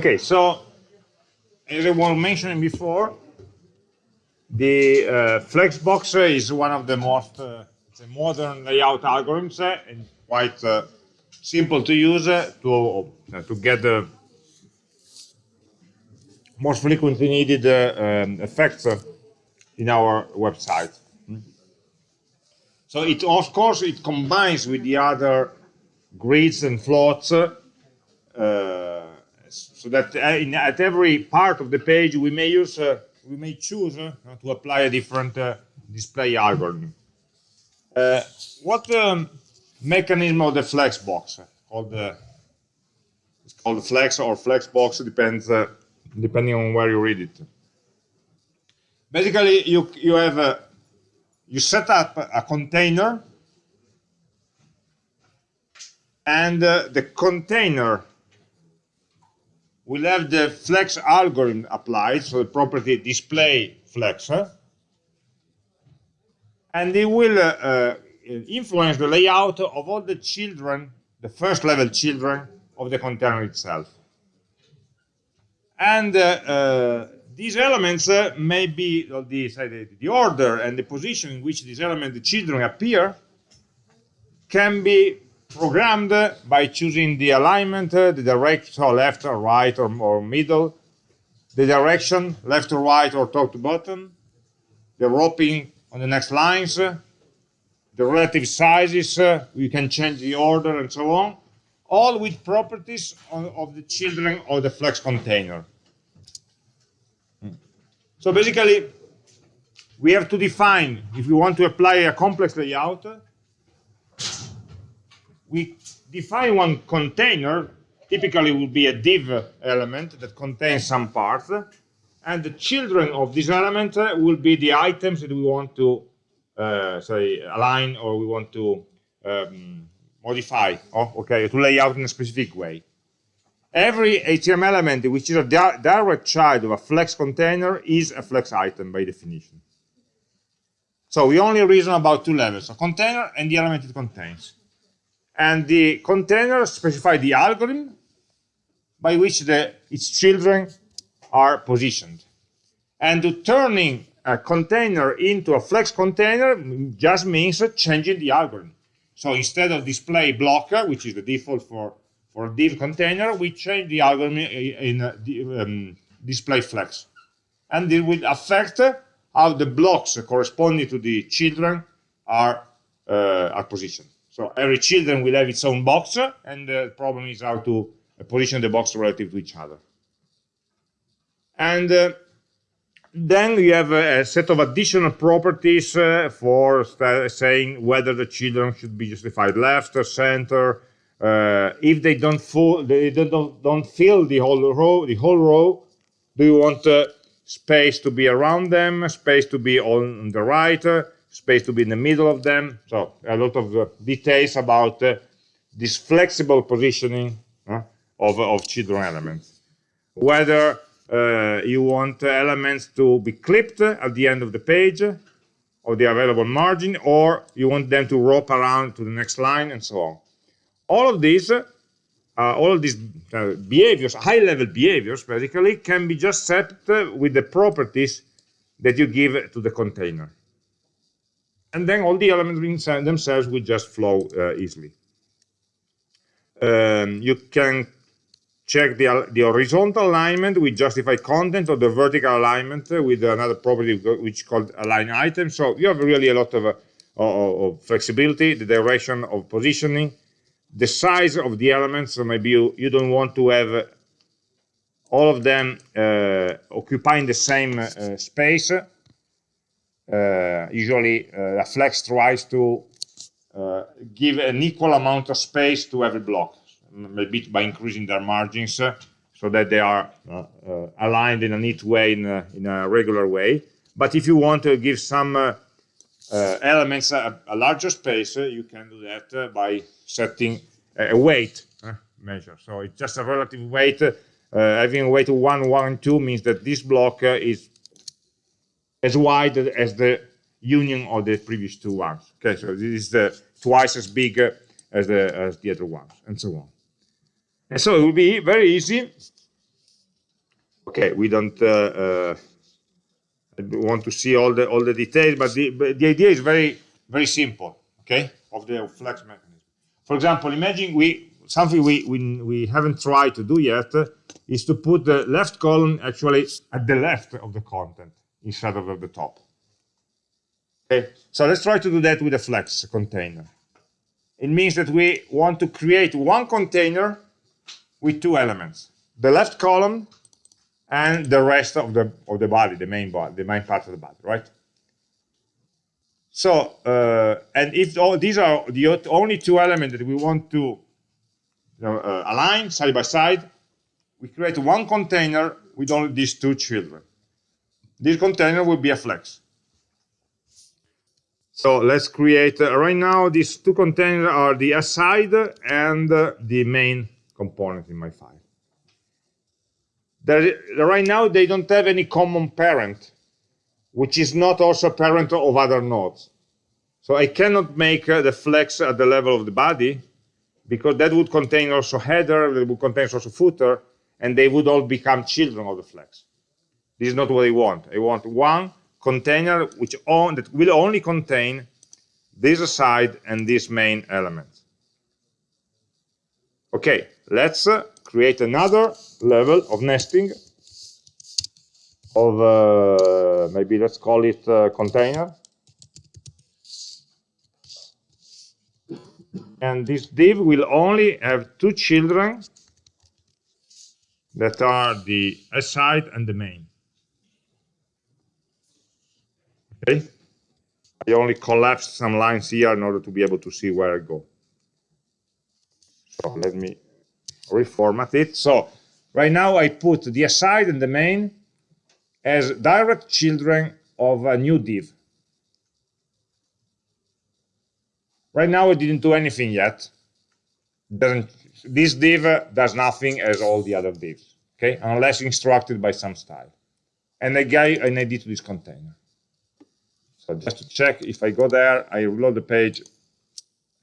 Okay, so as I was mentioning before, the uh, Flexbox is one of the most uh, modern layout algorithms uh, and quite uh, simple to use uh, to, uh, to get the most frequently needed um, effects in our website. So it, of course, it combines with the other grids and floats uh, so that in, at every part of the page we may use, uh, we may choose uh, to apply a different display algorithm. what um, mechanism of the flexbox called the it's called flex or flexbox depends depending on where you read it. Basically, you you have you set up a container and uh, the container will have the flex algorithm applied, so the property display flex, and it will uh, uh, influence the layout of all the children, the first level children of the container itself. And uh, uh, these elements uh, may be the, the, order and the position in which these elements, the children appear, can be programmed by choosing the alignment, uh, the direction, so left or right or, or middle, the direction, left to right or top to bottom, the roping on the next lines, uh, the relative sizes, uh, you can change the order and so on, all with properties of, of the children of the flex container. So basically, we have to define, if we want to apply a complex layout, we define one container, typically will be a div element that contains some parts, and the children of this element will be the items that we want to, uh, say, align or we want to um, modify, oh, okay, to lay out in a specific way. Every HTML element which is a di direct child of a flex container is a flex item by definition. So we only reason about two levels, a container and the element it contains. And the container specifies the algorithm by which the, its children are positioned. And turning a container into a flex container just means changing the algorithm. So instead of display blocker, which is the default for for div container, we change the algorithm in um, display flex. And it will affect how the blocks corresponding to the children are, uh, are positioned. So every children will have its own box, and the problem is how to position the box relative to each other. And uh, then you have a, set of additional properties uh, for saying whether the children should be justified left or center, uh, if they don't they don't don't fill the whole row, the whole row, do you want uh, space to be around them, space to be on the right, uh, space to be in the middle of them? So a lot of uh, details about uh, this flexible positioning uh, of of children elements. Whether you want elements to be clipped at the end of the page or the available margin, or you want them to rope around to the next line and so on all of these uh, all of these uh, behaviors, high-level behaviors, basically, can be just set uh, with the properties that you give to the container. And then all the elements themselves will just flow uh, easily. Um, you can check the, the horizontal alignment with justified content or the vertical alignment with another property which called align item. So you have really a lot of, uh, of flexibility, the direction of positioning, the size of the elements, so maybe you, you don't want to have all of them uh, occupying the same uh, space. Uh, usually uh, a flex tries to uh, give an equal amount of space to every block, maybe by increasing their margins uh, so that they are aligned in a neat way, in a, in a, regular way. But if you want to give some elements a, larger space, you can do that by setting a weight uh, measure. So it's just a relative weight. Uh, having a weight of 1, 1, 2 means that this block uh, is as wide as the union of the previous two ones. Okay, so this is the twice as big as the as the other ones, and so on. And so it will be very easy Okay, we don't uh, uh, want to see all the all the details, but the, but the idea is very very simple. Okay, of the flex mechanism. For example, imagine we something we we, we haven't tried to do yet is to put the left column actually at the left of the content instead of at the top. Okay, so let's try to do that with a flex container. It means that we want to create one container with two elements, the left column and the rest of the of the body, the main body, the main part of the body, right? So, uh, and if all these are the only two elements that we want to you know, uh, align side by side, we create one container with only these two children. This container will be a flex. So let's create, uh, right now, these two containers are the aside and uh, the main component in my file. There, right now, they don't have any common parent, which is not also a parent of other nodes. So I cannot make uh, the flex at the level of the body, because that would contain also header, that would contain also footer, and they would all become children of the flex. This is not what I want. I want one container which on, that will only contain this aside and this main element. Okay, let's uh, create another level of nesting of uh, maybe let's call it uh, container. And this div will only have two children that are the aside and the main. Okay. I only collapsed some lines here in order to be able to see where I go. So let me reformat it. So right now I put the aside and the main as direct children of a new div. Right now I didn't do anything yet. Doesn't this div does nothing as all the other divs, okay? Unless instructed by some style. And I gave an ID to this container. Just to check, if I go there, I reload the page,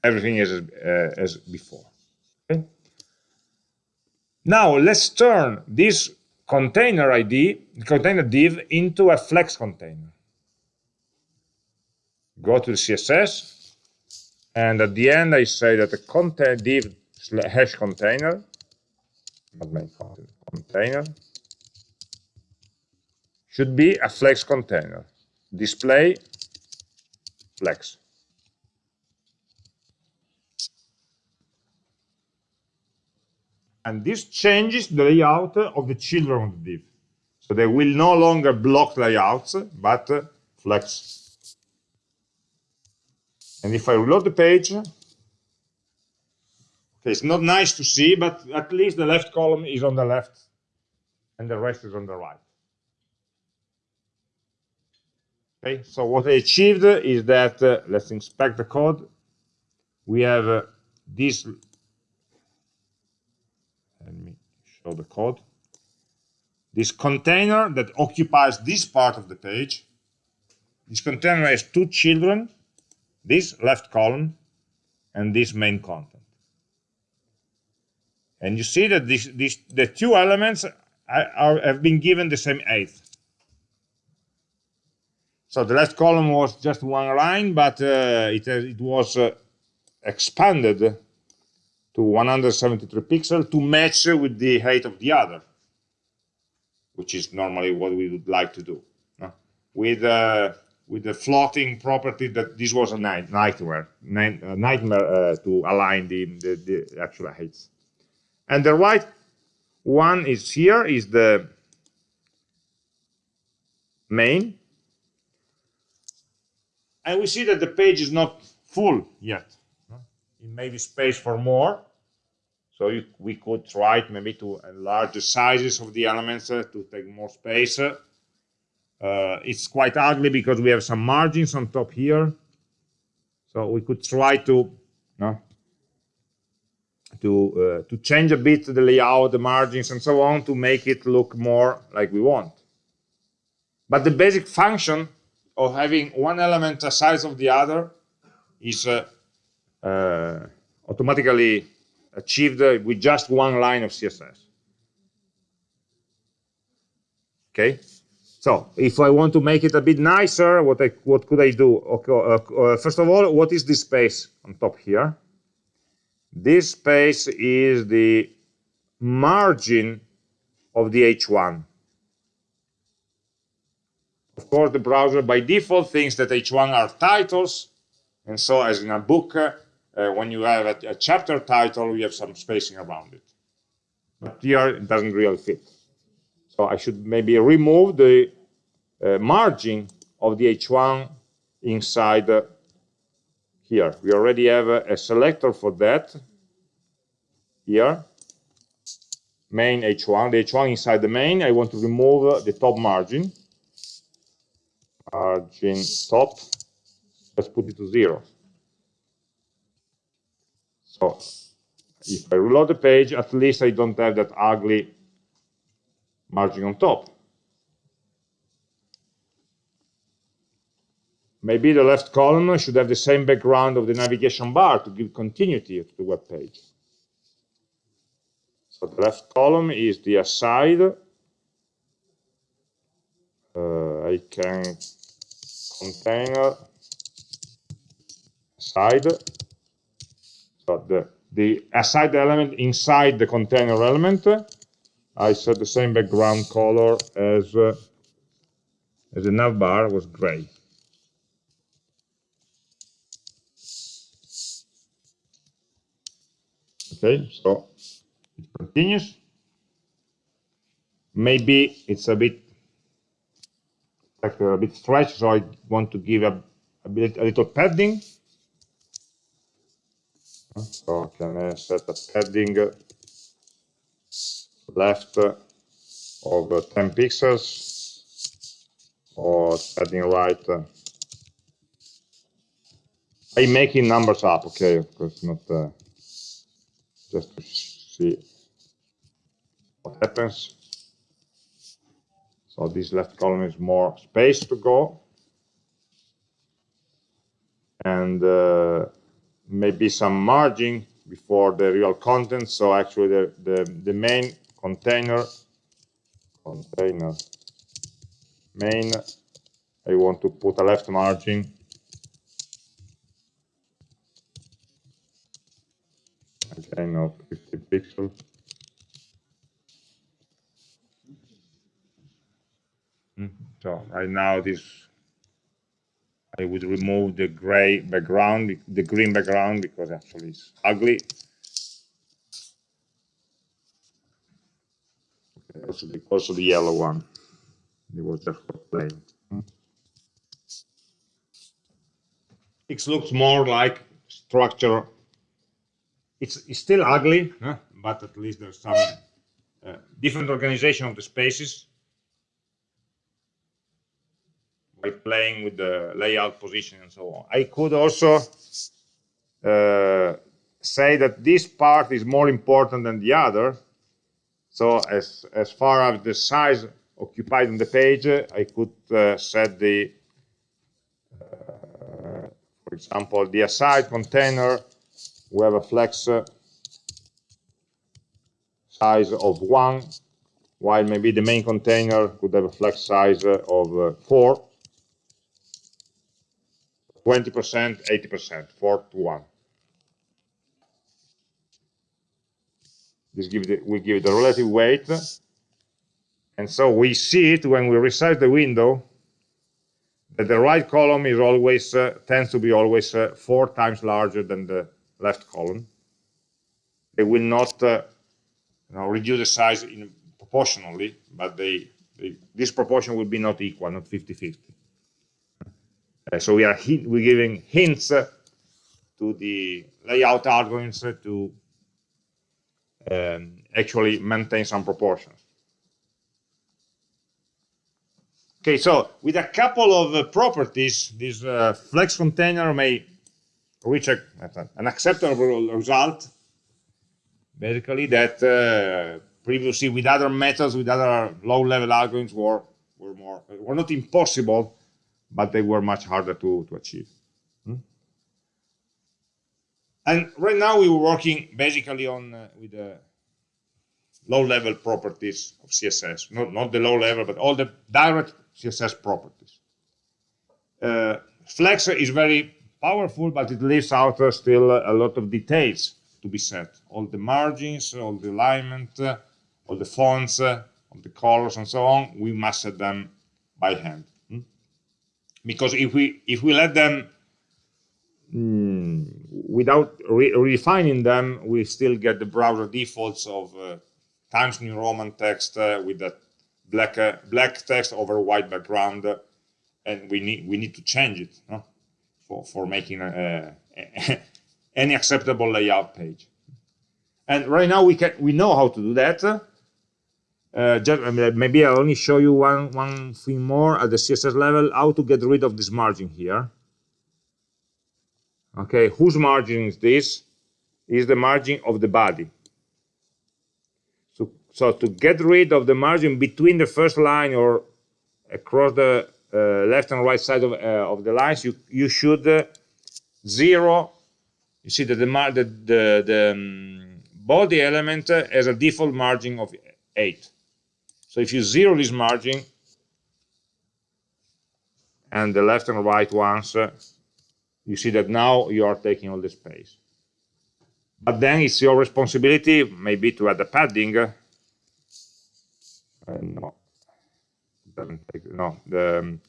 everything is uh, as before. Okay? Now let's turn this container ID, container div, into a flex container. Go to the CSS, and at the end I say that the content div hash container, not main content, container, should be a flex container. Display flex. And this changes the layout of the children of the div. So they will no longer block layouts, but uh, flex. And if I reload the page, okay, it's not nice to see, but at least the left column is on the left and the rest is on the right. Okay, so what I achieved is that, uh, let's inspect the code. We have uh, this, let me show the code. This container that occupies this part of the page. This container has two children, this left column and this main content. And you see that this, this, the two elements are, are, have been given the same height. So the last column was just one line, but uh, it, it was uh, expanded to 173 pixels to match with the height of the other, which is normally what we would like to do. No? With uh, with the floating property that this was a night, nightmare, night, nightmare uh, to align the, the, the actual heights. And the right one is here is the main and we see that the page is not full yet. It may be space for more. So you, we could try maybe to enlarge the sizes of the elements uh, to take more space. Uh, it's quite ugly because we have some margins on top here. So we could try to no, to uh, to change a bit the layout, the margins, and so on to make it look more like we want. But the basic function of having one element the size of the other is uh, uh, automatically achieved with just one line of CSS. Okay, so if I want to make it a bit nicer, what I what could I do? Okay, uh, uh, first of all, what is this space on top here? This space is the margin of the H1. Of course, the browser by default thinks that H1 are titles, and so as in a book, uh, when you have a, a, chapter title, you have some spacing around it. But here, it doesn't really fit. So I should maybe remove the uh, margin of the H1 inside uh, here. We already have a, a selector for that here main h1 the h1 inside the main i want to remove the top margin margin top let's put it to zero. So if i reload the page at least i don't have that ugly margin on top. Maybe the left column should have the same background of the navigation bar to give continuity to the web page. So the left column is the aside. Uh, I can container aside So the, the aside element inside the container element, I set the same background color as, uh, as the navbar was gray. Okay, so it continues. Maybe it's a bit like uh, a bit stretched, so I want to give a, a bit a little padding. So can I set a padding uh, left of 10 pixels or padding right? I'm making numbers up, okay, of course, not uh, just to see what happens. So this left column is more space to go. And uh, maybe some margin before the real content. So actually the, the, the main container, container main, I want to put a left margin again of 50 pixels. So right now this I would remove the gray background, the green background because actually it's ugly. Okay, also, the, the yellow one. It was just plain. It looks more like structure it's, it's still ugly, huh? but at least there's some uh, different organization of the spaces by playing with the layout position and so on. I could also uh, say that this part is more important than the other. So as, as far as the size occupied on the page, I could uh, set the, uh, for example, the aside container we have a flex uh, size of 1, while maybe the main container could have a flex size uh, of uh, 4, 20%, 80%, 4 to 1. This gives it, we give a relative weight. And so we see it when we resize the window that the right column is always uh, tends to be always uh, four times larger than the left column. They will not uh, you know, reduce the size in proportionally, but they, they, this proportion will be not equal, not 50-50. Uh, so we are we're giving hints uh, to the layout algorithms to um, actually maintain some proportions. Okay, so with a couple of uh, properties, this uh, flex container may reach a, an acceptable result, basically that uh, previously with other methods, with other low-level algorithms were, were more, were not impossible, but they were much harder to, to achieve. Hmm? And right now we were working basically on uh, with the low-level properties of CSS, not, not the low level, but all the direct CSS properties. Uh, Flex is very powerful, but it leaves out uh, still a lot of details to be set. All the margins, all the alignment, uh, all the fonts, uh, all the colors, and so on. We must set them by hand. Because if we if we let them mm, without re refining them, we still get the browser defaults of uh, Times New Roman text uh, with that black uh, black text over white background, and we need we need to change it no? for for making a, a, any acceptable layout page. And right now we can we know how to do that. Uh, just, maybe I'll only show you one one thing more at the CSS level: how to get rid of this margin here. Okay, whose margin is this? Is the margin of the body. So, so to get rid of the margin between the first line or across the uh, left and right side of, uh, of the lines, you, you should uh, zero. You see that the, the, the, the um, body element has a default margin of 8. So if you zero this margin, and the left and right ones you see that now you are taking all the space. But then it's your responsibility maybe to add a padding. Uh, no, doesn't take, no, the, um,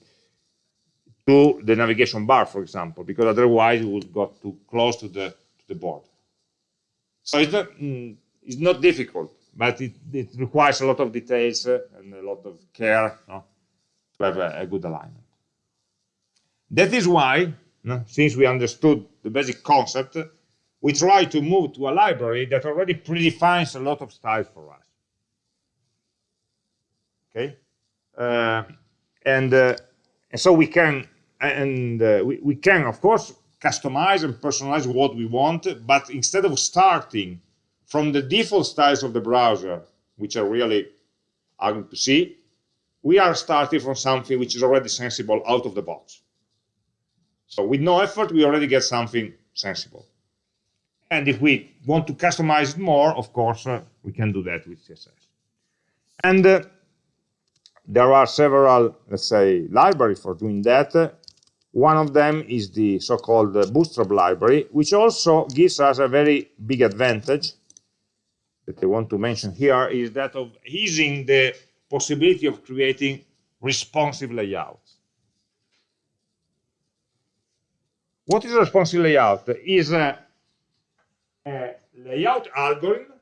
to the navigation bar, for example, because otherwise you would got too close to the to the board. So it's not mm, it's not difficult, but it, it requires a lot of details and a lot of care no, to have a, a good alignment. That is why no? Since we understood the basic concept, we try to move to a library that already predefines a lot of styles for us. Okay, uh, and, uh, and so we can and uh, we, we can of course customize and personalize what we want, but instead of starting from the default styles of the browser, which are really ugly to see, we are starting from something which is already sensible out of the box. So with no effort, we already get something sensible. And if we want to customize it more, of course, uh, we can do that with CSS. And uh, there are several, let's say, libraries for doing that. One of them is the so-called Bootstrap library, which also gives us a very big advantage that I want to mention here, is that of easing the possibility of creating responsive layouts. What is a responsive layout? Is a, a layout algorithm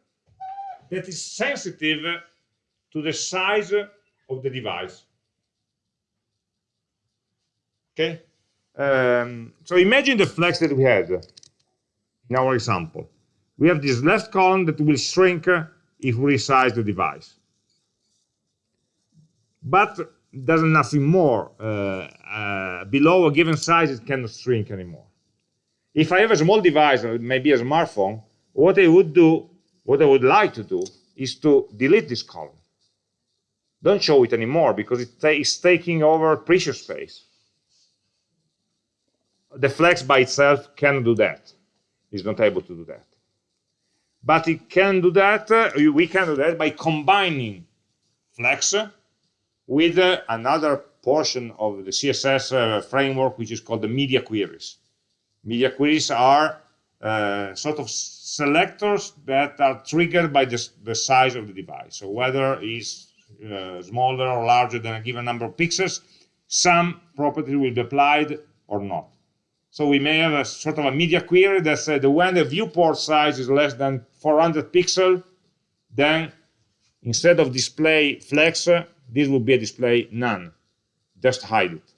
that is sensitive to the size of the device. Okay? Um, so imagine the flex that we had in our example. We have this left column that will shrink if we resize the device. But does nothing more. Uh, uh, below a given size, it cannot shrink anymore. If I have a small device, maybe a smartphone, what I would do, what I would like to do, is to delete this column. Don't show it anymore because it is taking over precious space. The flex by itself can do that. It's not able to do that. But it can do that, uh, we can do that by combining flex with uh, another portion of the CSS uh, framework, which is called the media queries. Media queries are uh, sort of selectors that are triggered by the, the size of the device. So whether it's uh, smaller or larger than a given number of pixels, some property will be applied or not. So we may have a sort of a media query that says that when the viewport size is less than 400 pixels, then instead of display flex, this will be a display none. Just hide it.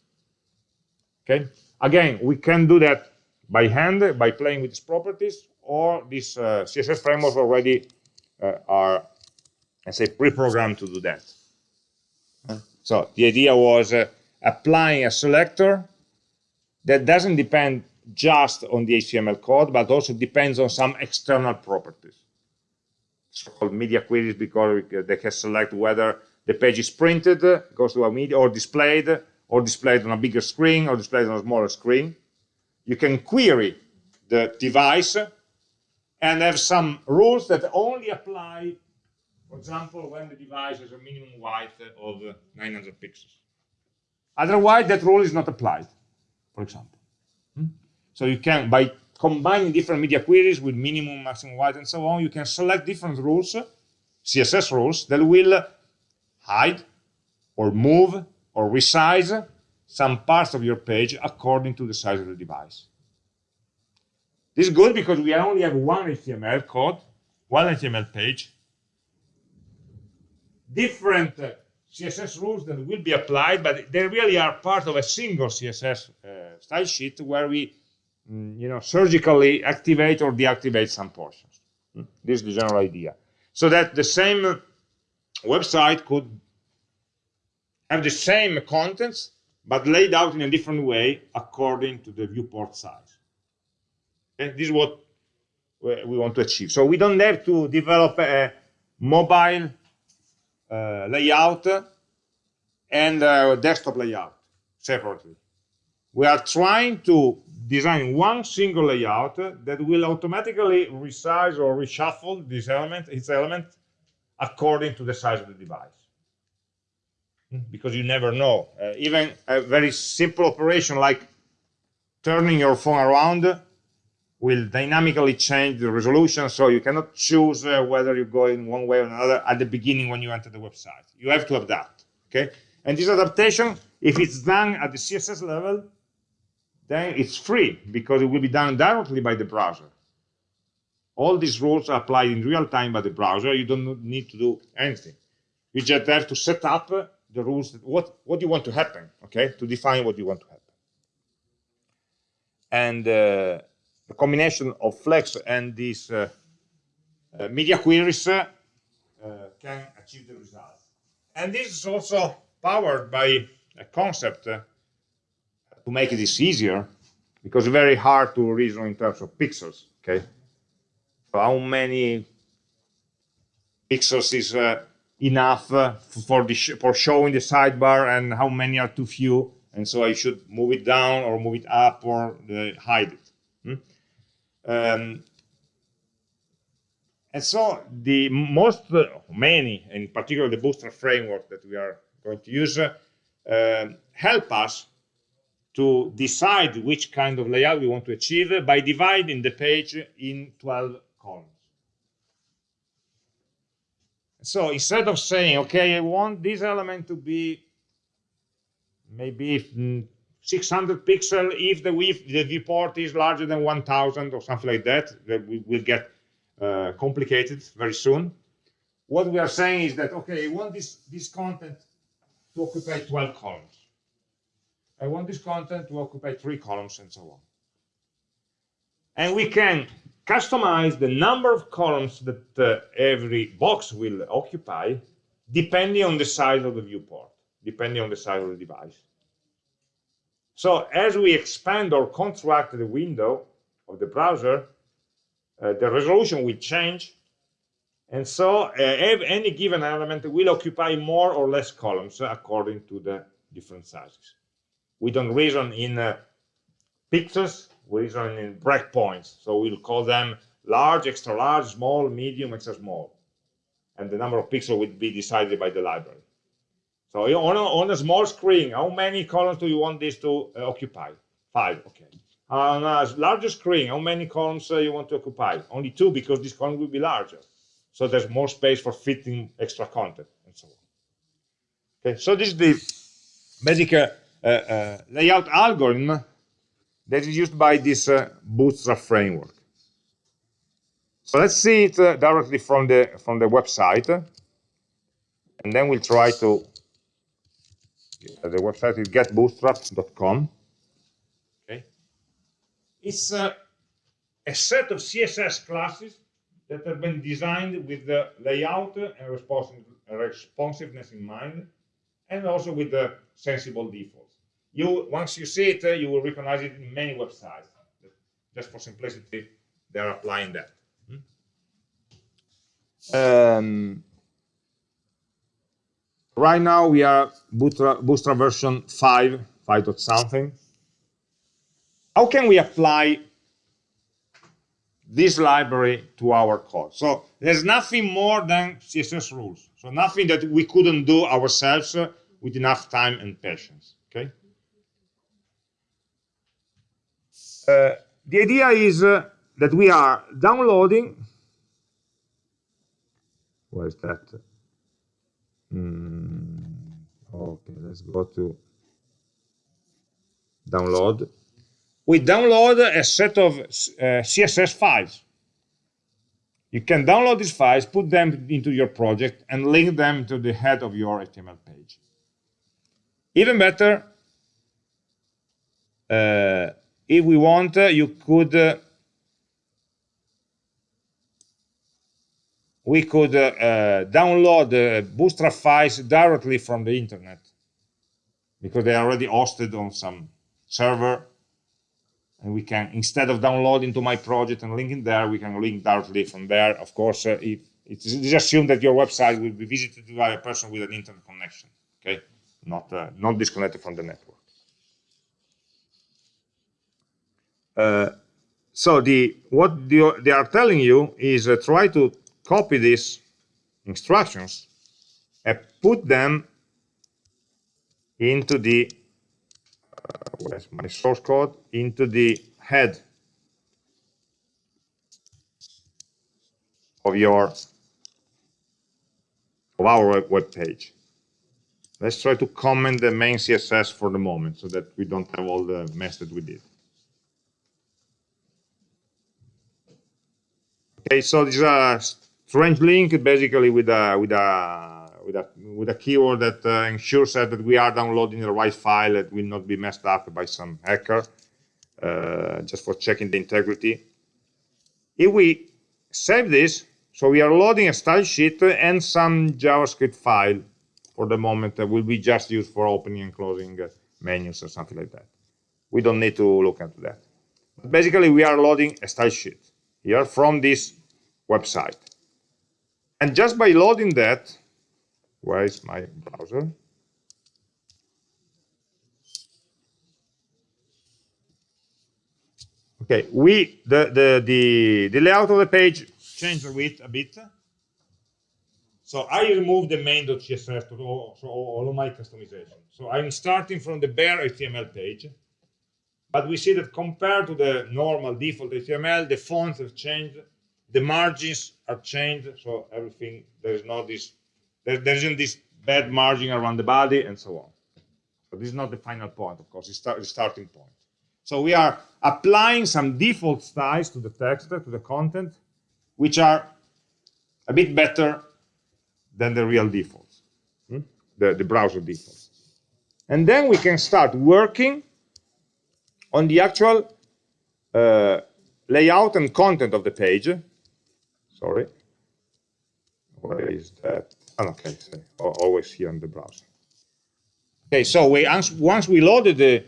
Okay. Again, we can do that by hand, by playing with these properties, or these uh, CSS frameworks already uh, are, I say, pre-programmed to do that. So the idea was uh, applying a selector that doesn't depend just on the HTML code, but also depends on some external properties. So-called media queries because they can select whether the page is printed, goes to a media, or displayed, or displayed on a bigger screen, or displayed on a smaller screen. You can query the device and have some rules that only apply For example, when the device has a minimum width of 900 pixels. Otherwise, that rule is not applied, for example. Hmm? So you can, by combining different media queries with minimum, maximum width, and so on, you can select different rules, CSS rules, that will hide or move or resize some parts of your page according to the size of the device. This is good because we only have one HTML code, one HTML page, different CSS rules that will be applied, but they really are part of a single CSS uh, style sheet where we, mm, you know, surgically activate or deactivate some portions. Mm, this is the general idea. So that the same website could have the same contents, but laid out in a different way according to the viewport size. And this is what we want to achieve. So we don't have to develop a mobile layout and uh, desktop layout separately. We are trying to design one single layout that will automatically resize or reshuffle this element, its element, according to the size of the device. Because you never know. Uh, even a very simple operation like turning your phone around will dynamically change the resolution, so you cannot choose uh, whether you go in one way or another at the beginning when you enter the website. You have to adapt, okay? And this adaptation, if it's done at the CSS level, then it's free because it will be done directly by the browser. All these rules are applied in real time by the browser. You don't need to do anything. You just have to set up the rules, that, what, what you want to happen, okay, to define what you want to happen. And uh, the combination of Flex and these uh, uh, media queries uh, can achieve the result. And this is also powered by a concept to make this easier, because it's very hard to reason in terms of pixels, okay? How many pixels is uh, enough uh, for, the sh for showing the sidebar and how many are too few, and so I should move it down or move it up or uh, hide it. Um, and so the most, many, in particular the Bootstrap framework that we are going to use, uh, help us to decide which kind of layout we want to achieve by dividing the page in 12 columns. So instead of saying, okay, I want this element to be maybe mm, 600 pixel if the width, the viewport is larger than 1000 or something like that, that we will get uh, complicated very soon. What we are saying is that, okay, I want this, this content to occupy 12 columns. I want this content to occupy three columns and so on. And we can customize the number of columns that uh, every box will occupy depending on the size of the viewport, depending on the size of the device. So as we expand or contract the window of the browser, uh, the resolution will change. And so uh, any given element will occupy more or less columns according to the different sizes. We don't reason in uh, pixels, we reason in breakpoints. So we'll call them large, extra large, small, medium, extra small. And the number of pixels will be decided by the library. So on a, on a small screen, how many columns do you want this to uh, occupy? Five, okay. On a larger screen, how many columns uh, you want to occupy? Only two, because this column will be larger. So there's more space for fitting extra content, and so on. Okay, so this is the basic uh, uh, uh layout algorithm that is used by this uh, Bootstrap framework. So let's see it directly from the from the website, and then we'll try to the website is getbootstrap.com. Okay. It's a, a set of CSS classes that have been designed with the layout and responsiveness in mind, and also with the sensible defaults. You, once you see it, uh, you will recognize it in many websites. Just for simplicity, they're applying that. Hmm? Um, Right now we are Bootstrap, Bootstrap version 5, 5 dot something. How can we apply this library to our code. So there's nothing more than CSS rules. So nothing that we couldn't do ourselves with enough time and patience. Okay. Uh, the idea is uh, that we are downloading. Where is that? Mm, okay, let's go to download we download a set of uh, CSS files. You can download these files, put them into your project, and link them to the head of your HTML page. Even better, uh, if we want, uh, you could we could uh, uh, download the Bootstrap files directly from the internet. Because they are already hosted on some server and we can instead of downloading to my project and linking there we can link directly from there. Of course uh, if it's assumed that your website will be visited by a person with an internet connection okay? Not uh, not disconnected from the network. Uh, so the what the, they are telling you is uh, try to copy these instructions and put them into the uh, where's my source code into the head of your of our web page. Let's try to comment the main CSS for the moment so that we don't have all the mess that we did. Okay, so this is a strange link basically with a with a with a with a keyword that uh, ensures that we are downloading the right file that will not be messed up by some hacker, uh, just for checking the integrity. If we save this, so we are loading a style sheet and some JavaScript file for the moment that will be just used for opening and closing uh, menus or something like that. We don't need to look into that. But basically, we are loading a style sheet here from this website. And just by loading that, where is my browser? Okay, we the the the the layout of the page changed a bit a bit. So I remove the main.css to all, so all of my customization. So I'm starting from the bare HTML page, but we see that compared to the normal default HTML, the fonts have changed, the margins are changed, so everything there is not this there, there isn't this bad margin around the body and so on. But this is not the final point, of course, it's the starting point. So we are applying some default styles to the text, to the content, which are a bit better than the real defaults, hmm? the, the browser defaults. And then we can start working on the actual uh, layout and content of the page. Sorry. Where is that? Oh, okay, always here in the browser. Okay, so we once we loaded the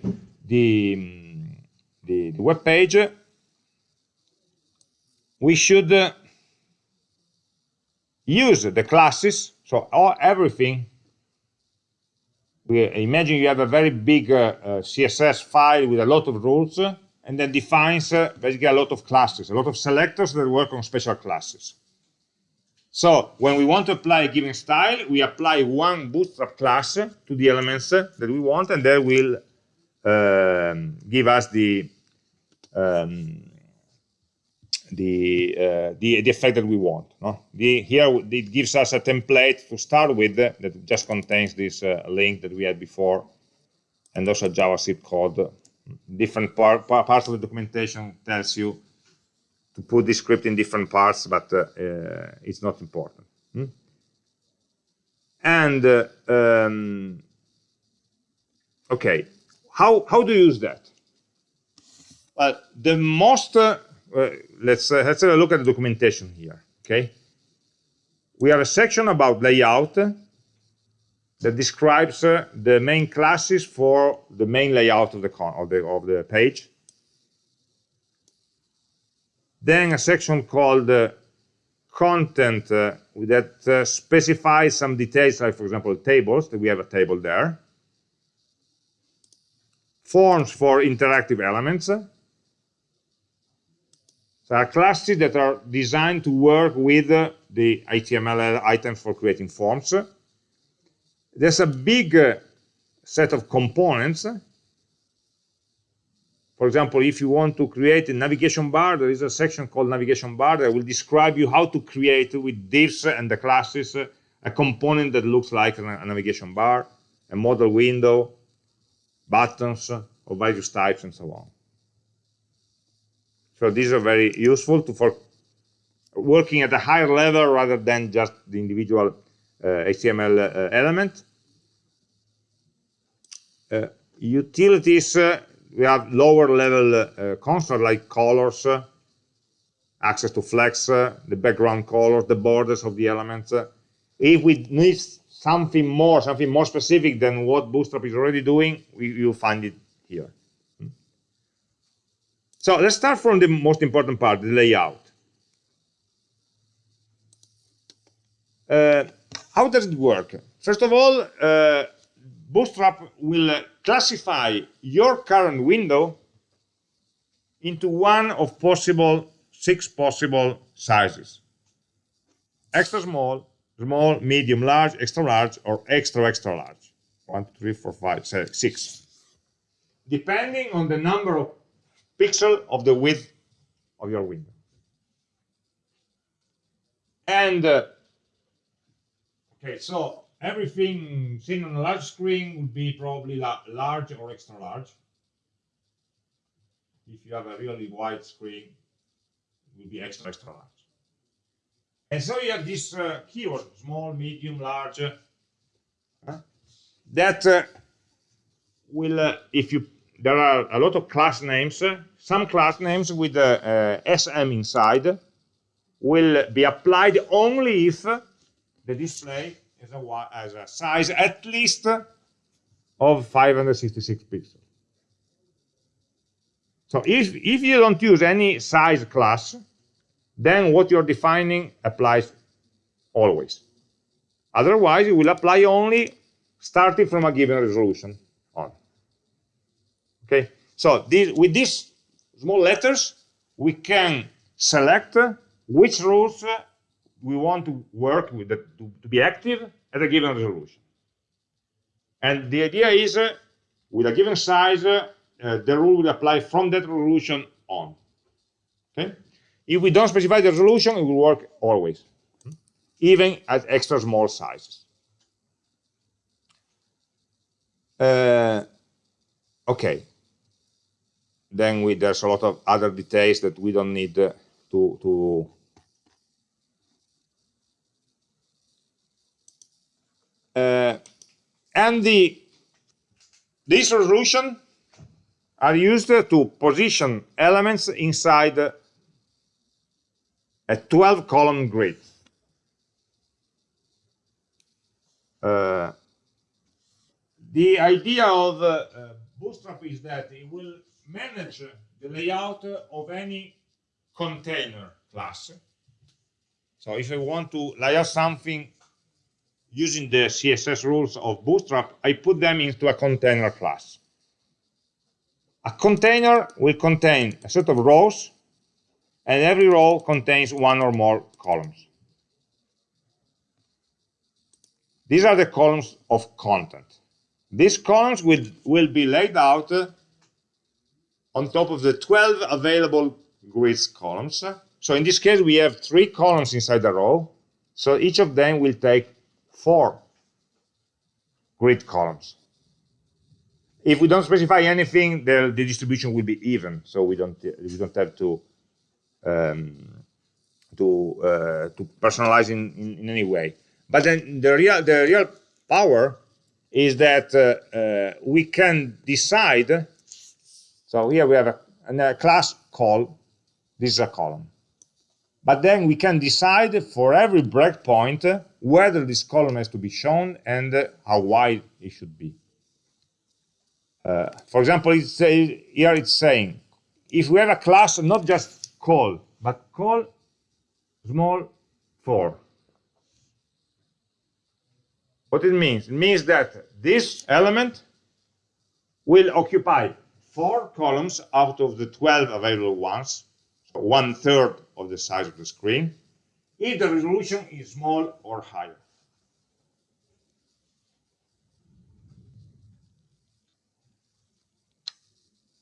the the, the web page, we should uh, use the classes. So all everything. We imagine you have a very big uh, uh, CSS file with a lot of rules, and then defines uh, basically a lot of classes, a lot of selectors that work on special classes. So when we want to apply a given style, we apply one bootstrap class to the elements that we want, and that will um, give us the um, the, uh, the, the effect that we want. No? The, here it gives us a template to start with that just contains this uh, link that we had before, and also JavaScript code. Different par parts of the documentation tells you to put the script in different parts, but uh, uh, it's not important. Hmm? And uh, um, okay, how how do you use that? Well, the most uh, let's let's have a look at the documentation here. Okay, we have a section about layout that describes uh, the main classes for the main layout of the of the of the page then a section called uh, content uh, that uh, specifies some details, like for example, tables, that we have a table there. Forms for interactive elements. So are classes that are designed to work with uh, the HTML items for creating forms. There's a big uh, set of components. For example, if you want to create a navigation bar, there is a section called navigation bar that will describe you how to create with divs and the classes a component that looks like a navigation bar, a modal window, buttons of various types, and so on. So these are very useful to, for working at a higher level rather than just the individual HTML uh, element. Uh, utilities, uh, we have lower level uh, constructs like colors, uh, access to flex, the background colors, the borders of the elements. if we need something more, something more specific than what Bootstrap is already doing, we, will find it here. So let's start from the most important part, the layout. Uh, how does it work? First of all, uh, Bootstrap will classify your current window into one of possible six possible sizes. Extra small, small, medium, large, extra large, or extra, extra large. One, two, three, four, five, six. Depending on the number of pixel of the width of your window. And, uh, okay, so everything seen on a large screen would be probably large or extra large. If you have a really wide screen, it will be extra, extra large. And so you have this uh, keyword, small, medium, large, uh, that uh, will, uh, if you there are a lot of class names. Some class names with uh, SM inside will be applied only if the display has a, has a size at least of 566 pixels. So if, if you don't use any size class, then what you're defining applies always. Otherwise, it will apply only starting from a given resolution. On. Okay, so this, with these small letters, we can select which rules we want to work with, to, to be active at a given resolution. And the idea is, uh, with a given size, uh, the rule will apply from that resolution on. Okay? If we don't specify the resolution, it will work always, even at extra small sizes. Uh, okay, then we, there's a lot of other details that we don't need uh, to, to uh, and the this resolution are used to position elements inside a 12 column grid. Uh, the idea of uh, Bootstrap is that it will manage the layout of any container class. So if I want to layout something using the CSS rules of Bootstrap, I put them into a container class. A container will contain a set of rows, and every row contains one or more columns. These are the columns of content. These columns will, will be laid out uh, on top of the 12 available grids columns. So in this case, we have three columns inside the row. So each of them will take four grid columns. If we don't specify anything, the, the distribution will be even. So we don't we don't have to um, to uh, to personalize in, in, in any way. But then the real the real power is that uh, uh, we can decide so here we have a, a class col. This is a column. But then we can decide for every breakpoint whether this column has to be shown and how wide it should be. Uh, for example, here it's saying, if we have a class, not just col, but col small 4. What it means? It means that this element will occupy four columns out of the 12 available ones. so one third of the size of the screen, if the resolution is small or higher.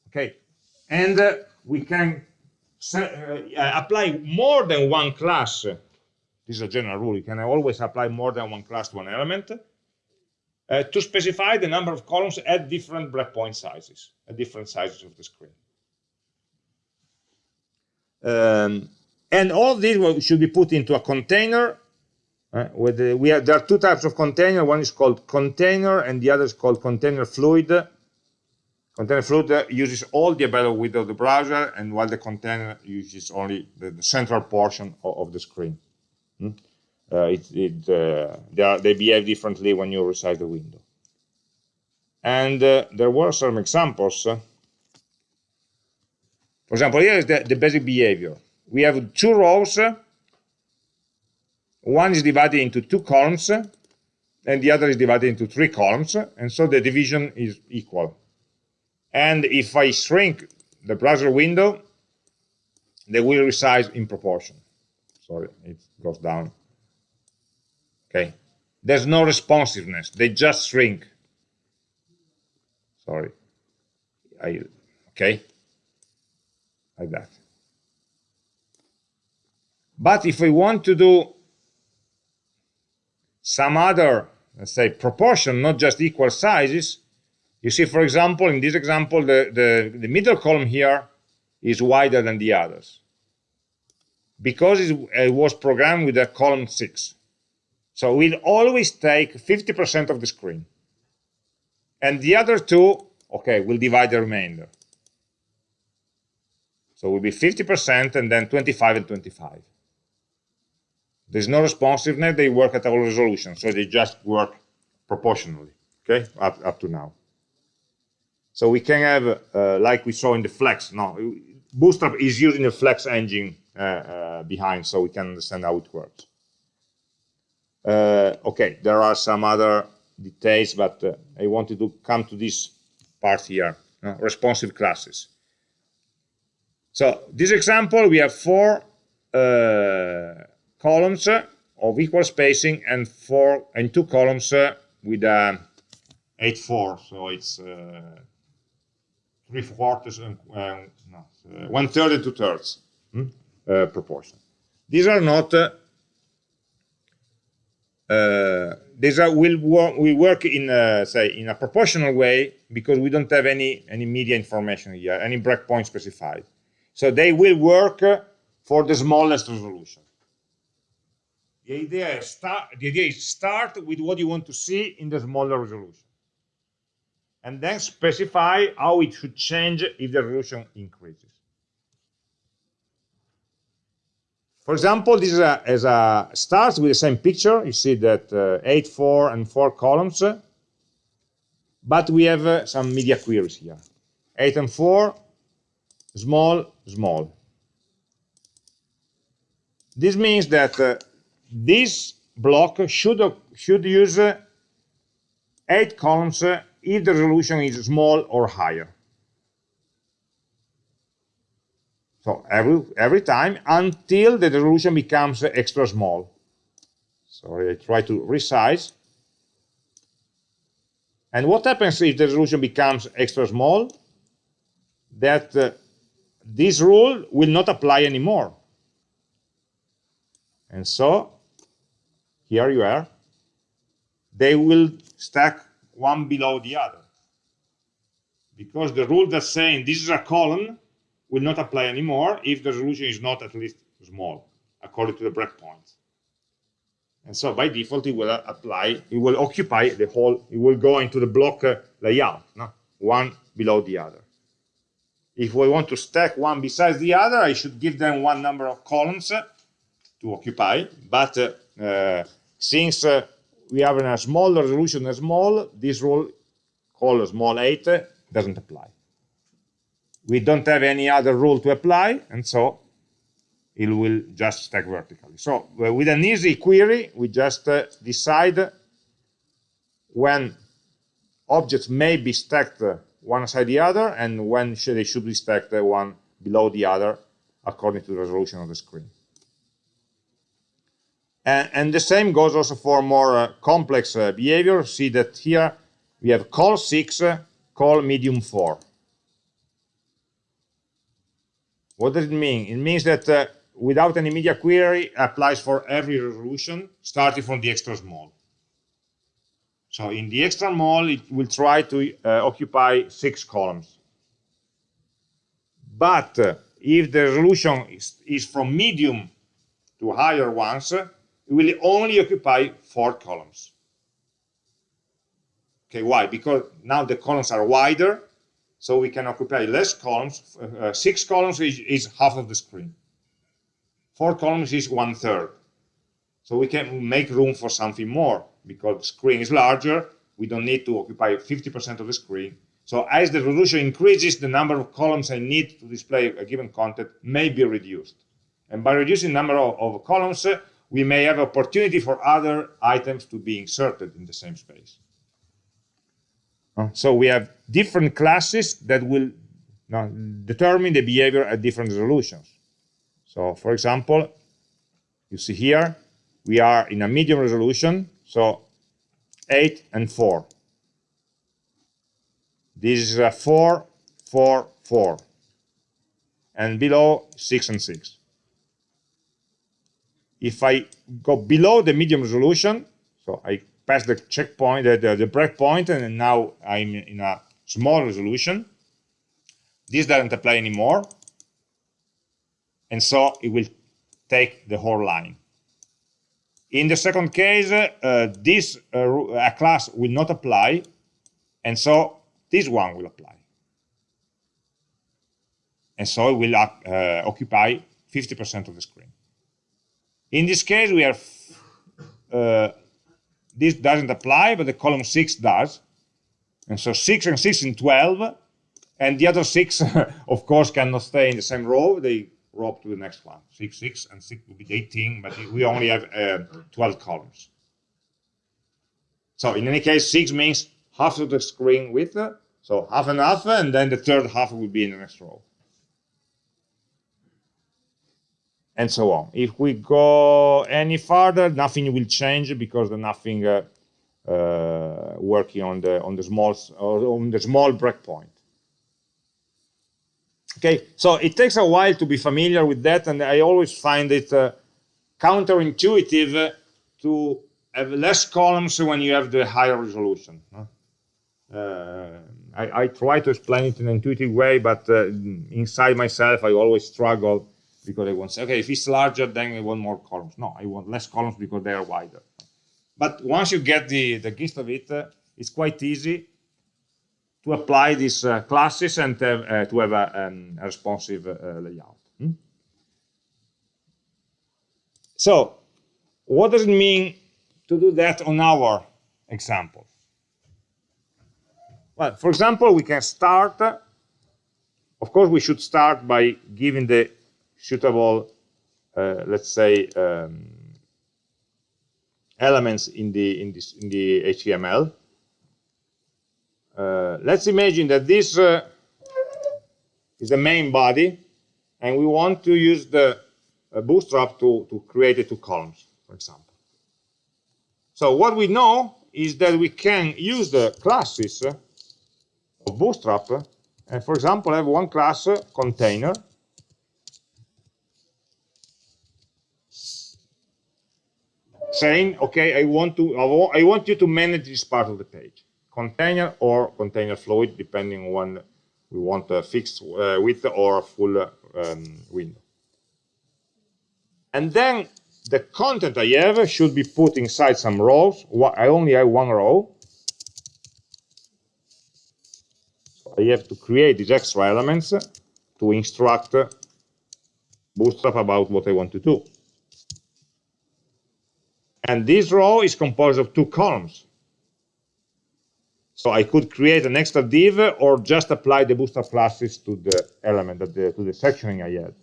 Okay, and uh, we can uh, apply more than one class. This is a general rule. You can always apply more than one class to an element uh, to specify the number of columns at different breakpoint sizes, at different sizes of the screen. Um, and all these should be put into a container. Uh, with the, we have, there are two types of container. One is called container, and the other is called container fluid. Container fluid uses all the available width of the browser, and while the container uses only the, the central portion of, of the screen. Hmm? Uh, it, it, uh, they, are, they, behave differently when you resize the window. And uh, there were some examples. For example, here is the, the basic behavior. We have two rows. One is divided into two columns, and the other is divided into three columns, and so the division is equal. And if I shrink the browser window, they will resize in proportion. Sorry, it goes down. Okay. There's no responsiveness. They just shrink. Sorry. I, okay. Like that. But if we want to do some other, let's say, proportion, not just equal sizes, you see, for example, in this example, the, the, the middle column here is wider than the others because it was programmed with a column 6. So we'll always take 50% of the screen. And the other two, okay, we'll divide the remainder. So it will be 50% and then 25 and 25. There's no responsiveness, they work at all resolution, so they just work proportionally, okay, up, up to now. So we can have, uh, like we saw in the Flex, no, Bootstrap is using the Flex engine uh, uh, behind, so we can understand how it works. Uh, okay, there are some other details, but uh, I wanted to come to this part here, uh, responsive classes. So this example, we have four columns of equal spacing and four and two columns uh, with uh, eight four, so it's three quarters and no, one third and two thirds hmm, proportion. These are not uh, these are will work we work in a, say in a proportional way because we don't have any any media information here any breakpoint specified. So they will work for the smallest resolution the idea is start the idea is start with what you want to see in the smaller resolution and then specify how it should change if the resolution increases For example, this is a, as a starts with the same picture. You see that uh, 8, 4, and 4 columns. But we have uh, some media queries here. 8 and 4, small, small. This means that uh, this block should, should use 8 columns if the resolution is small or higher. So every, every time until the resolution becomes extra small. Sorry, I try to resize. And what happens if the resolution becomes extra small? That uh, this rule will not apply anymore. And so, here you are. They will stack one below the other. Because the rule that's saying this is a column will not apply anymore if the resolution is not at least small, according to the breakpoint. And so by default, it will apply, it will occupy the whole, it will go into the block uh, layout, no? one below the other. If we want to stack one besides the other, I should give them one number of columns to occupy. But uh, uh since uh, we have a small resolution a small, this rule called small 8 uh, doesn't apply we don't have any other rule to apply, and so it will just stack vertically. So uh, with an easy query, we just uh, decide when objects may be stacked uh, one side the other and when should they should be stacked uh, one below the other according to the resolution of the screen. And, and the same goes also for more uh, complex uh, behavior. See that here we have col 6, uh, col medium 4. What does it mean? It means that without any media query applies for every resolution starting from the extra small. So in the extra small, it will try to uh, occupy six columns. But uh, if the resolution is, is, from medium to higher ones, it will only occupy four columns. Okay, why? Because now the columns are wider, so we can occupy less columns. Uh, six columns is, is half of the screen. Four columns is one third. So we can make room for something more because the screen is larger. We don't need to occupy 50% of the screen. So as the resolution increases, the number of columns I need to display a given content may be reduced. And by reducing the number of, of columns, uh, we may have opportunity for other items to be inserted in the same space. So we have different classes that will determine the behavior at different resolutions. So for example, you see here, we are in a medium resolution, so 8 and 4. This is a 4, 4, 4. And below, 6 and 6. If I go below the medium resolution, so I pass the checkpoint, the, the, the breakpoint, and now I'm in a small resolution, this doesn't apply anymore and so it will take the whole line. In the second case, uh, this uh, class will not apply, and so this one will apply. And so it will uh, occupy 50% of the screen. In this case, we have uh, this doesn't apply, but the column 6 does. And so 6 and 6 in 12, and the other 6, of course, cannot stay in the same row. They row to the next one. 6, 6, and 6 will be 18, but we only have uh, 12 columns. So in any case, 6 means half of the screen width, so half and half, and then the third half will be in the next row. And so on. If we go any further, nothing will change because there's nothing uh, uh, working on the on the small on the small breakpoint. Okay, so it takes a while to be familiar with that, and I always find it uh, counterintuitive to have less columns when you have the higher resolution. Uh, I, I, try to explain it in an intuitive way, but uh, inside myself, I always struggle because I want to say, okay, if it's larger, then I want more columns. No, I want less columns because they are wider. But once you get the, the gist of it, uh, it's quite easy to apply these uh, classes and uh, to have a, um, a responsive uh, layout. Hmm? So, what does it mean to do that on our example? Well, for example, we can start, of course, we should start by giving the suitable, uh, let's say, um, elements in the in this in the HTML. Uh, let's imagine that this uh, is the main body, and we want to use the uh, bootstrap to, to create the two columns, for example. So what we know is that we can use the classes of bootstrap, and for example, have one class container, saying, okay, I want to I want you to manage this part of the page container or container fluid, depending on when we want a fixed uh, width or full um, window. And then the content I have should be put inside some rows. I only have one row. So I have to create these extra elements to instruct Bootstrap about what I want to do. And this row is composed of two columns. So I could create an extra div or just apply the bootstrap classes to the element, the, to the sectioning I had.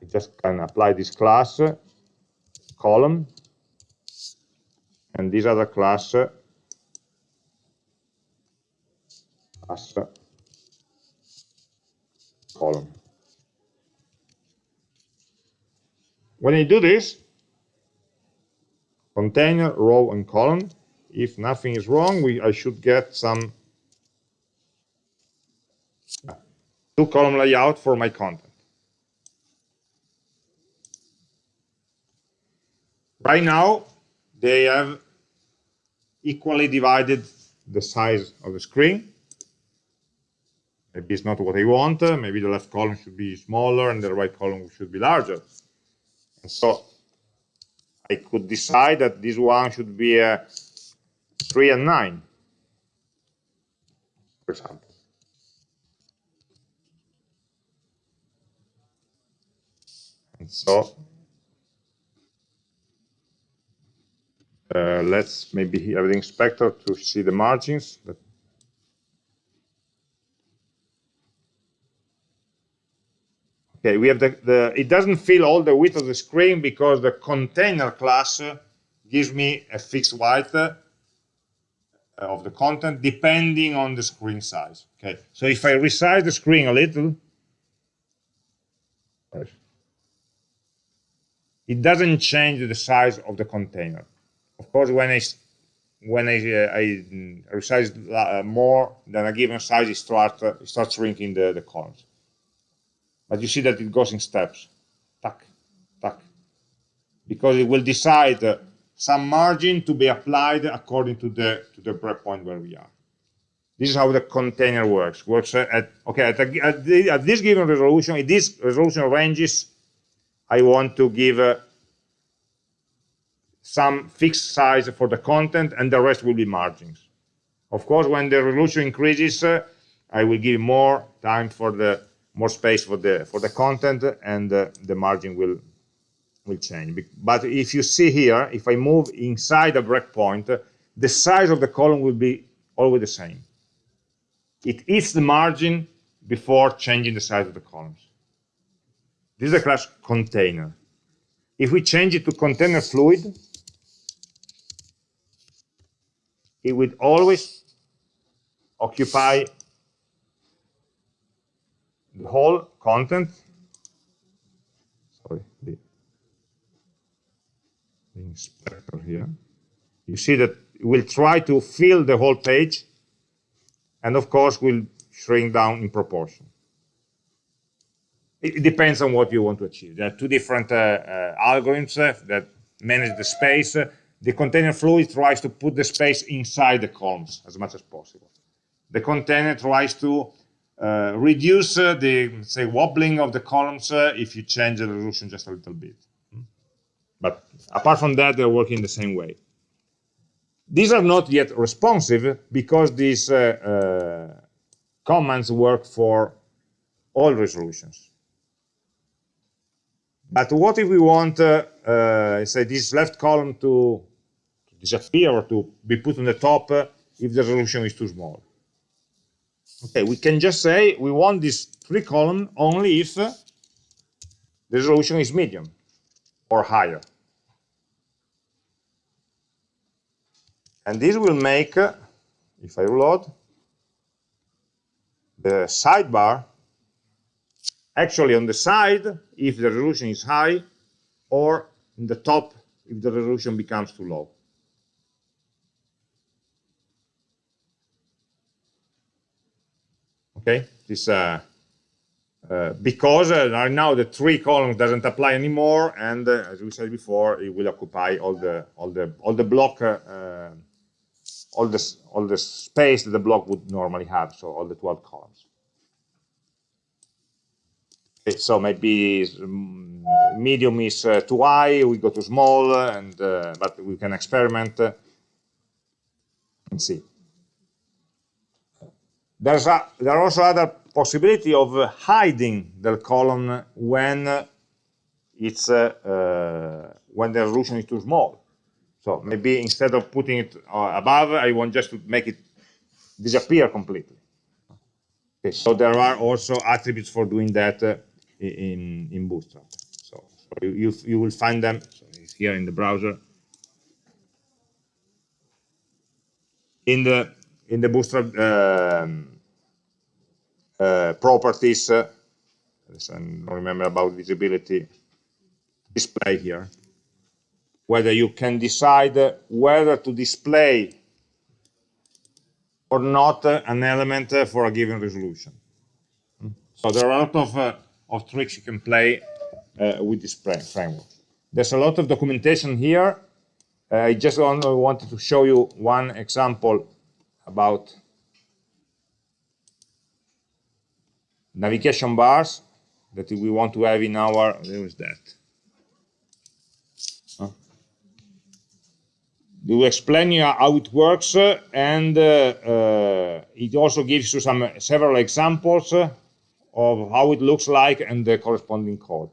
I just can apply this class, column, and this other class, class column. when I do this, container, row, and column, if nothing is wrong, we, I should get some two column layout for my content. Right now, they have equally divided the size of the screen. Maybe it's not what I want. Maybe the left column should be smaller and the right column should be larger. And so I could decide that this one should be a 3 and 9, for example. And so uh, let's maybe have the inspector to see the margins. Okay, we have the, the, it doesn't fill all the width of the screen because the container class gives me a fixed width uh, of the content depending on the screen size. Okay, so if I resize the screen a little, it doesn't change the size of the container. Of course, when I when I, uh, I resize uh, more than a given size, it starts uh, it starts shrinking the, the columns. But you see that it goes in steps, tack, tack, because it will decide uh, some margin to be applied according to the to the breakpoint where we are. This is how the container works. Works at okay at, a, at, the, at this given resolution. In this resolution ranges, I want to give uh, some fixed size for the content, and the rest will be margins. Of course, when the resolution increases, uh, I will give more time for the more space for the for the content, and uh, the margin will will change. But if you see here, if I move inside a breakpoint, the size of the column will be always the same. It eats the margin before changing the size of the columns. This is a class container. If we change it to container fluid, it would always occupy the whole content. Sorry, the, the inspector here. You see that we'll try to fill the whole page, and of course we'll shrink down in proportion. It, depends on what you want to achieve. There are two different uh, uh, algorithms uh, that manage the space. The container fluid tries to put the space inside the columns as much as possible. The container tries to uh, reduce uh, the say wobbling of the columns uh, if you change the resolution just a little bit. But apart from that, they're working the same way. These are not yet responsive because these uh, uh, commands work for all resolutions. But what if we want, uh, say, this left column to, to, disappear or to be put on the top if the resolution is too small? Okay, we can just say we want this three column only if the resolution is medium or higher. And this will make, if I reload, the sidebar actually on the side if the resolution is high or in the top if the resolution becomes too low. Okay? This uh, uh, because uh, right now the three columns doesn't apply anymore and uh, as we said before it will occupy all the all the all the block uh, uh, all this all the space that the block would normally have so all the 12 columns. Okay, so maybe mm, medium is too high we go to small and but we can experiment and see there's a, there are also other possibility of hiding the column when it's uh, uh, when the resolution is too small. So maybe instead of putting it uh, above, I want just to make it disappear completely. Okay, so there are also attributes for doing that uh, in in Bootstrap. So, so you, you, will find them here in the browser. In the in the Bootstrap um, properties, uh, I don't remember about visibility, display here. Whether you can decide whether to display or not an element for a given resolution. So there are a lot of, uh, of tricks you can play uh, with this framework. There's a lot of documentation here. Uh, I just wanted to show you one example about navigation bars that we want to have in our, where is that? Huh? We explain you how it works uh, and uh, uh, it also gives you some several examples of how it looks like and the corresponding code.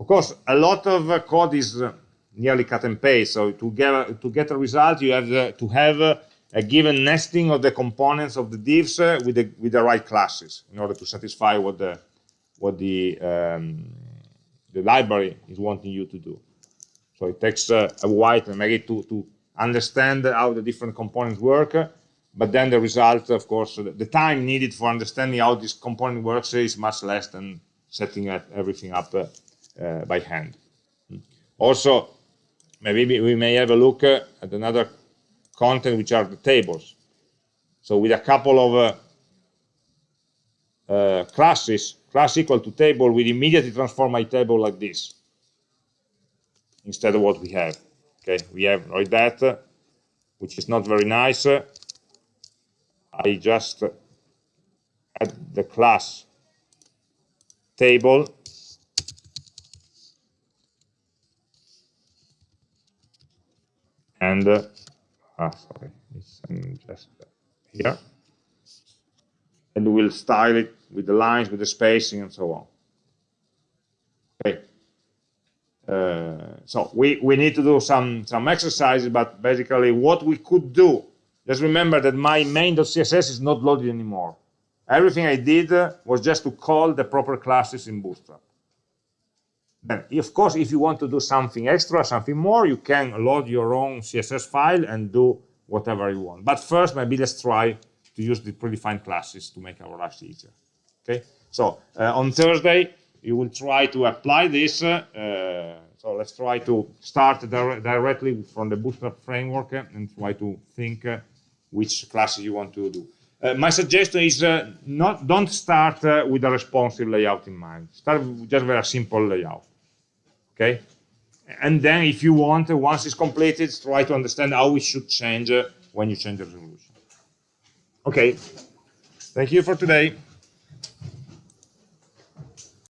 Of course, a lot of uh, code is uh, nearly cut and paste. So to get to get a result, you have uh, to have a given nesting of the components of the divs with the with the right classes in order to satisfy what the what the um, the library is wanting you to do. So it takes uh, a while to maybe to to understand how the different components work, but then the result, of course, the time needed for understanding how this component works is much less than setting everything up uh, uh, by hand. Also, maybe we may have a look uh, at another content, which are the tables. So with a couple of uh, uh, classes, class equal to table, we immediately transform my table like this instead of what we have. Okay, we have like that, which is not very nice. I just add the class table and uh, ah, sorry, it's just here, and we'll style it with the lines, with the spacing, and so on. Okay. Uh, so we we need to do some some exercises, but basically what we could do just remember that my main.css is not loaded anymore. Everything I did was just to call the proper classes in Bootstrap. Then, of course, if you want to do something extra, something more, you can load your own CSS file and do whatever you want. But first, maybe let's try to use the predefined classes to make our lives easier. Okay, so uh, on Thursday, you will try to apply this uh, so let's try to start dire directly from the Bootstrap framework and try to think uh, which classes you want to do. Uh, my suggestion is uh, not don't start uh, with a responsive layout in mind. Start with just very simple layout. Okay, and then if you want, once it's completed, try to understand how it should change uh, when you change the resolution. Okay, thank you for today.